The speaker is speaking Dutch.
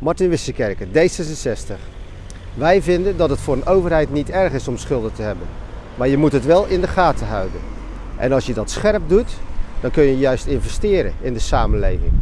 Martin Wissekerken, D66. Wij vinden dat het voor een overheid niet erg is om schulden te hebben. Maar je moet het wel in de gaten houden. En als je dat scherp doet, dan kun je juist investeren in de samenleving.